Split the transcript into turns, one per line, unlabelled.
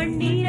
பண்ணி